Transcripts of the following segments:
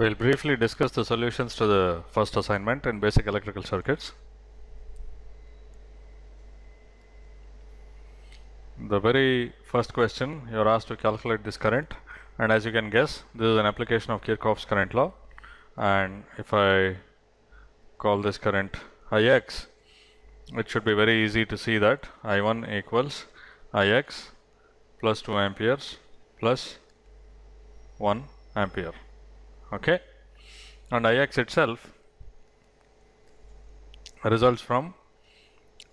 We'll briefly discuss the solutions to the first assignment in basic electrical circuits. The very first question you are asked to calculate this current and as you can guess this is an application of Kirchhoff's current law and if I call this current Ix it should be very easy to see that I1 equals Ix plus 2 amperes plus 1 ampere okay? And Ix itself results from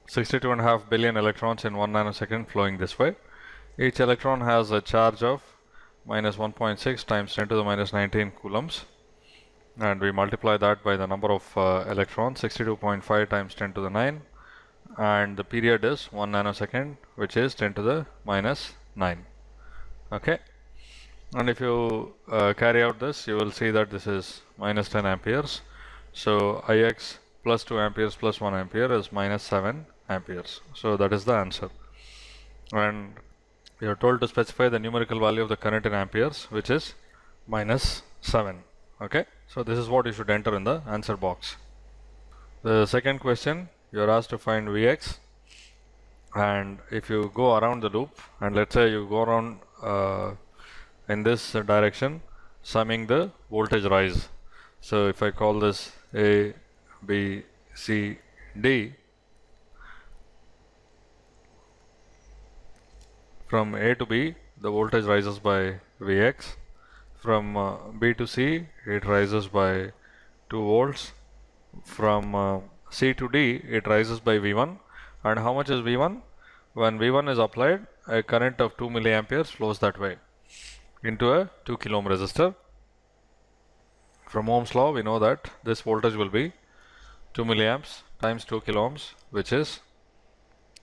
62.5 billion electrons in 1 nanosecond flowing this way. Each electron has a charge of minus 1.6 times 10 to the minus 19 coulombs. And we multiply that by the number of uh, electrons 62.5 times 10 to the 9 and the period is 1 nanosecond which is 10 to the minus 9 okay and if you uh, carry out this you will see that this is minus 10 amperes. So Ix plus 2 amperes plus 1 ampere is minus 7 amperes. So that is the answer. And you are told to specify the numerical value of the current in amperes which is minus 7 okay? So this is what you should enter in the answer box. The second question you are asked to find Vx and if you go around the loop and let's say you go around uh, in this direction summing the voltage rise. So if I call this A B C D from A to B the voltage rises by Vx. From uh, B to C it rises by 2 volts. From uh, C to D it rises by V1 and how much is V1 when V1 is applied a current of 2 milliamperes flows that way into a 2 kilo ohm resistor. From Ohm's law we know that this voltage will be 2 milliamps times 2 kilo ohms which is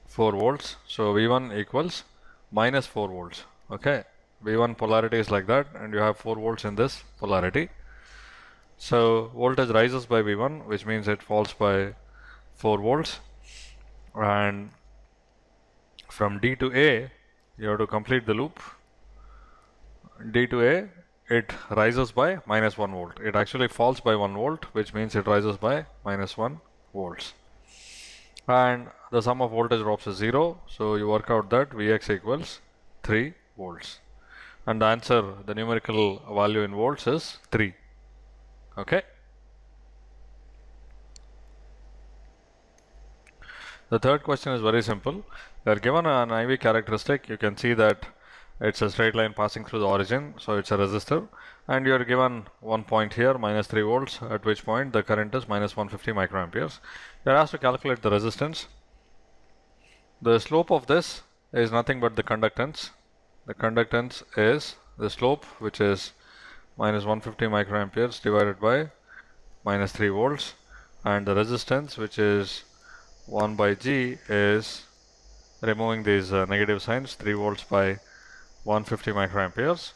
4 volts. So V1 equals minus 4 volts. Okay? V1 polarity is like that and you have 4 volts in this polarity. So voltage rises by V1 which means it falls by 4 volts. And from D to A you have to complete the loop D to A it rises by minus 1 volt. It actually falls by 1 volt which means it rises by minus 1 volts. And the sum of voltage drops is 0 so you work out that Vx equals 3 volts. And the answer the numerical value in volts is 3 okay? The third question is very simple. They are given an IV characteristic. You can see that it's a straight line passing through the origin so it's a resistor. And you are given one point here minus 3 volts at which point the current is minus 150 microamperes. You are asked to calculate the resistance. The slope of this is nothing but the conductance. The conductance is the slope which is minus 150 microamperes divided by minus 3 volts. And the resistance which is 1 by G is removing these uh, negative signs 3 volts by 150 microamperes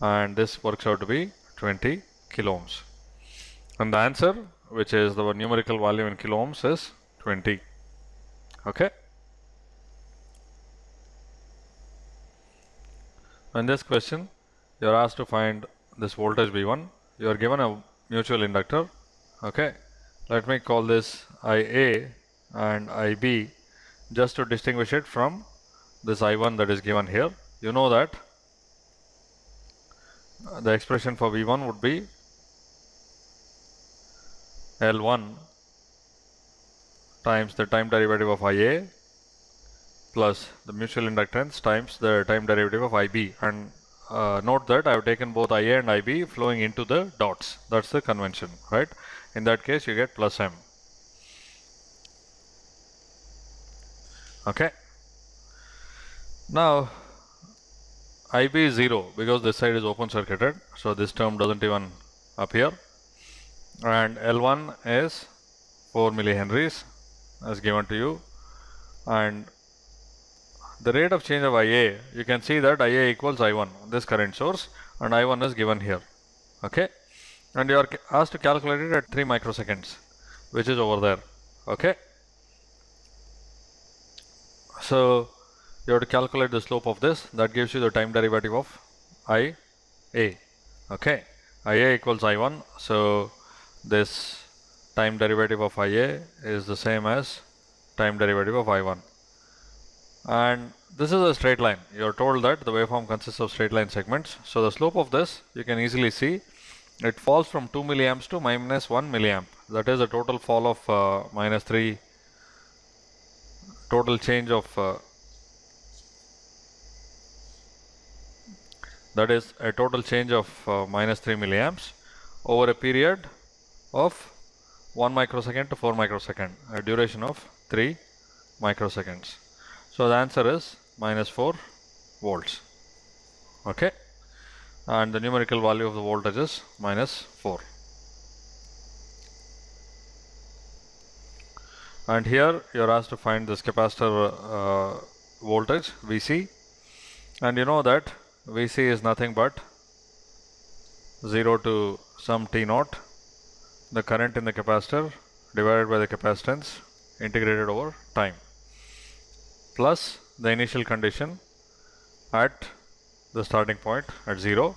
and this works out to be 20 kilo ohms and the answer which is the numerical value in kilo ohms is 20 okay? In this question you are asked to find this voltage V1 you are given a mutual inductor. Okay? Let me call this IA and IB just to distinguish it from this I1 that is given here you know that? The expression for V1 would be L1 times the time derivative of IA plus the mutual inductance times the time derivative of IB and uh, note that I have taken both IA and IB flowing into the dots. That's the convention right? In that case you get plus M. Okay. Now IB is 0 because this side is open circuited so this term doesn't even appear. And L1 is 4 millihenries as given to you. And the rate of change of IA you can see that IA equals I1 this current source and I1 is given here okay? And you are asked to calculate it at 3 microseconds which is over there okay? So you have to calculate the slope of this. That gives you the time derivative of IA okay. IA equals I1 so this time derivative of IA is the same as time derivative of I1 and this is a straight line. You're told that the waveform consists of straight line segments. So the slope of this you can easily see it falls from 2 milliamps to minus 1 milliamp. That is a total fall of uh, minus 3 total change of uh, that is a total change of uh, minus 3 milliamps over a period of 1 microsecond to 4 microsecond, a duration of 3 microseconds. So the answer is minus 4 volts. Okay. And the numerical value of the voltage is minus 4. And here you are asked to find this capacitor uh, voltage VC. And you know that Vc is nothing but 0 to some t naught. The current in the capacitor divided by the capacitance integrated over time. Plus the initial condition at the starting point at 0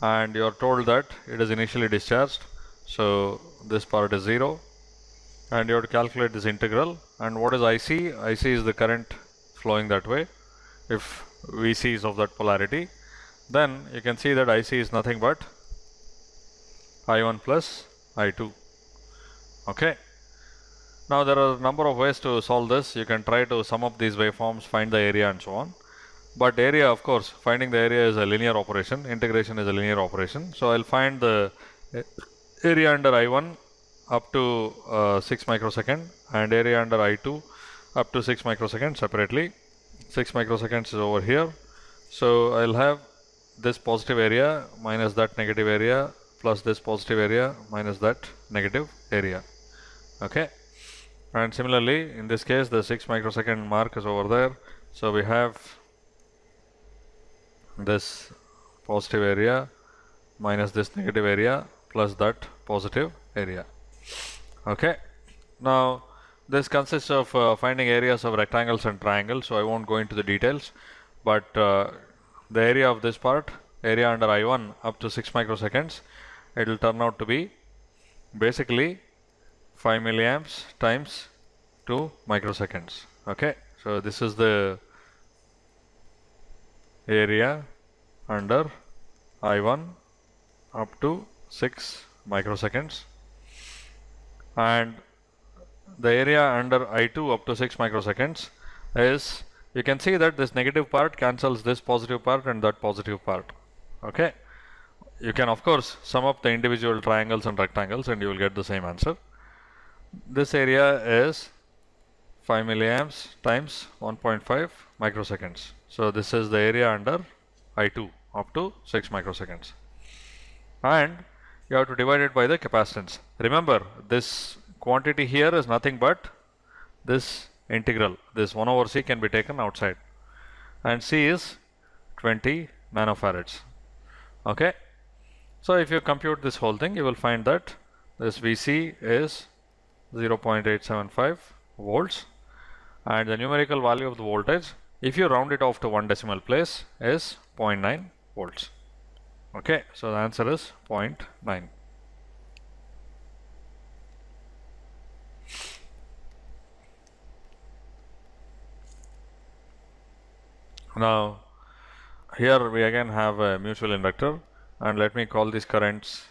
and you are told that it is initially discharged. So this part is 0 and you have to calculate this integral. And what is IC? IC is the current flowing that way. If Vc is of that polarity then you can see that IC is nothing but I1 plus I2 okay. Now there are a number of ways to solve this. You can try to sum up these waveforms find the area and so on. But area of course finding the area is a linear operation. Integration is a linear operation. So I'll find the area under I1 up to uh, 6 microsecond and area under I2 up to 6 microsecond separately. 6 microseconds is over here. So I'll have this positive area minus that negative area plus this positive area minus that negative area. Okay? And similarly in this case the 6 microsecond mark is over there. So we have this positive area minus this negative area plus that positive area. Okay? Now this consists of uh, finding areas of rectangles and triangles so I won't go into the details. But uh, the area of this part area under I1 up to 6 microseconds. It will turn out to be basically 5 milliamps times 2 microseconds. Okay so this is the area under I1 up to 6 microseconds. And the area under I2 up to 6 microseconds is you can see that this negative part cancels this positive part and that positive part okay? You can of course sum up the individual triangles and rectangles and you will get the same answer. This area is 5 milliamps times 1.5 microseconds. So this is the area under I2 up to 6 microseconds. And you have to divide it by the capacitance. Remember this quantity here is nothing but this integral. This 1 over c can be taken outside. And c is 20 nanofarads. Okay? So if you compute this whole thing you will find that this vc is 0.875 volts. And the numerical value of the voltage if you round it off to one decimal place is 0.9 volts. Okay? So the answer is 0.9 Now here we again have a mutual inductor and let me call these currents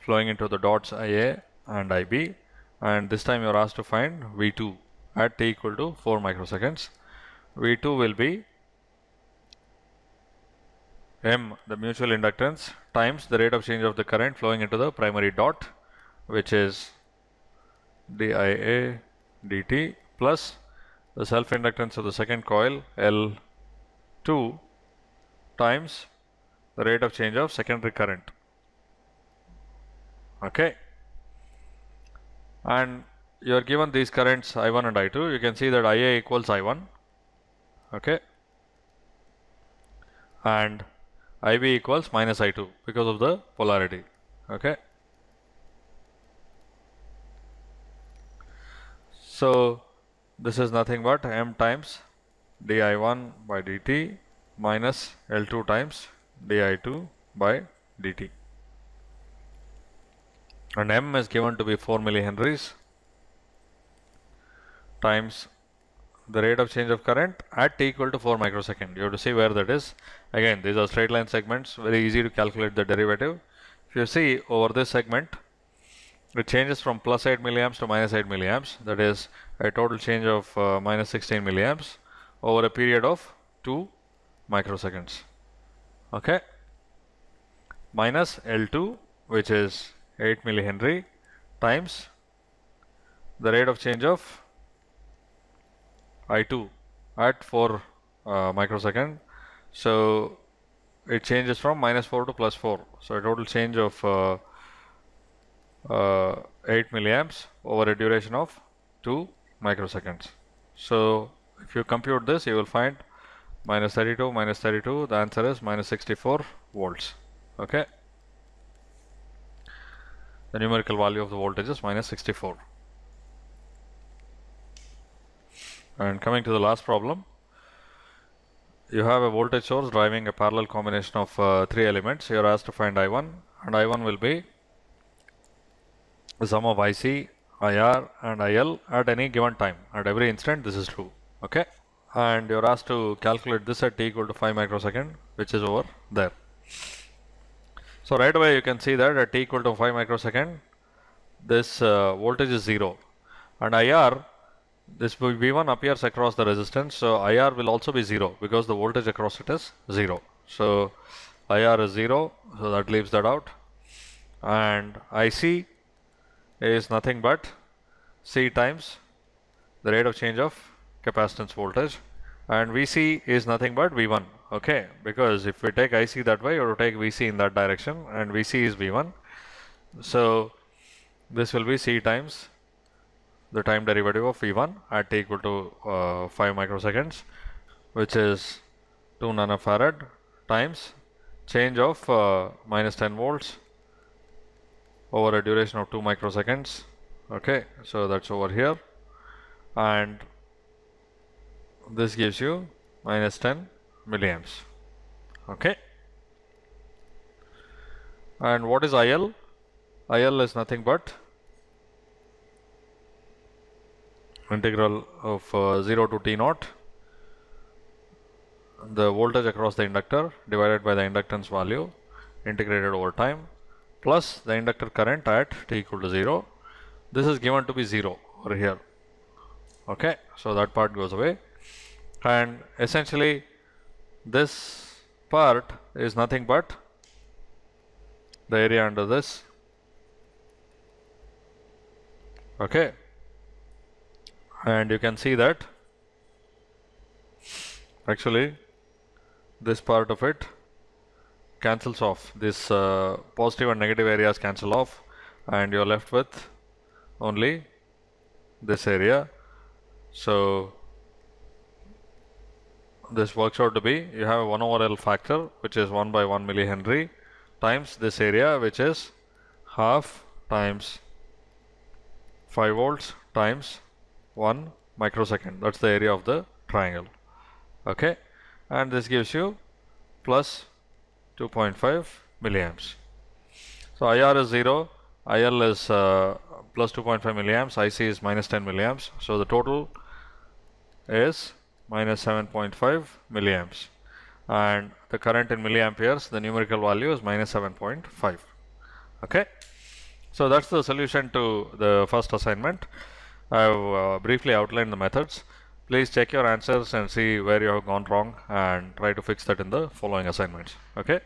flowing into the dots IA and IB and this time you are asked to find V2 at t equal to 4 microseconds. V2 will be M the mutual inductance times the rate of change of the current flowing into the primary dot which is DIA dt plus the self inductance of the second coil L 2 times the rate of change of secondary current. Okay? And you are given these currents I1 and I2 you can see that IA equals I1 okay? And IB equals minus I2 because of the polarity. Okay? So this is nothing but m times di1 by dt minus L2 times di2 by dt. and M is given to be 4 millihenries times the rate of change of current at t equal to 4 microsecond. You have to see where that is. Again, these are straight line segments, very easy to calculate the derivative. If you see over this segment, it changes from plus 8 milliamps to minus 8 milliamps. That is a total change of uh, minus 16 milliamps over a period of 2 microseconds. Okay. Minus L2, which is 8 millihenry times the rate of change of I2 at 4 uh, microsecond. So it changes from minus 4 to plus 4. So a total change of uh, uh, 8 milliamps over a duration of 2 microseconds. So if you compute this, you will find minus 32 minus 32. The answer is minus 64 volts. Okay. The numerical value of the voltage is minus 64. And coming to the last problem, you have a voltage source driving a parallel combination of uh, three elements. You are asked to find I1 and I1 will be the sum of IC, IR and IL at any given time. At every instant this is true. Okay. And you're asked to calculate this at t equal to 5 microsecond which is over there. So right away you can see that at t equal to 5 microsecond this uh, voltage is 0 and IR this V1 appears across the resistance so IR will also be 0 because the voltage across it is 0. So IR is 0 so that leaves that out and IC is nothing but C times the rate of change of capacitance voltage. And VC is nothing but V1 okay? Because if we take IC that way have take VC in that direction and VC is V1 so this will be C times the time derivative of V1 at t equal to uh, 5 microseconds which is 2 nanofarad times change of uh, minus 10 volts over a duration of 2 microseconds okay? So that's over here. And this gives you minus 10 milliamps okay and what is IL IL is nothing but integral of uh, 0 to t naught the voltage across the inductor divided by the inductance value integrated over time plus the inductor current at t equal to 0. This is given to be 0 over here. Okay, so that part goes away. And essentially, this part is nothing but the area under this. Okay, and you can see that actually this part of it cancels off. This uh, positive and negative areas cancel off and you're left with only this area. So this works out to be you have a 1 over L factor which is 1 by 1 millihenry times this area which is half times 5 volts times 1 microsecond that's the area of the triangle okay and this gives you plus 2.5 milliamps. So IR is 0, IL is uh, plus 2.5 milliamps, IC is minus 10 milliamps. So the total is minus 7.5 milliamps. And the current in milliamperes, the numerical value is minus 7.5. Okay. So that's the solution to the first assignment. I have uh, briefly outlined the methods. Please check your answers and see where you have gone wrong and try to fix that in the following assignments. Okay.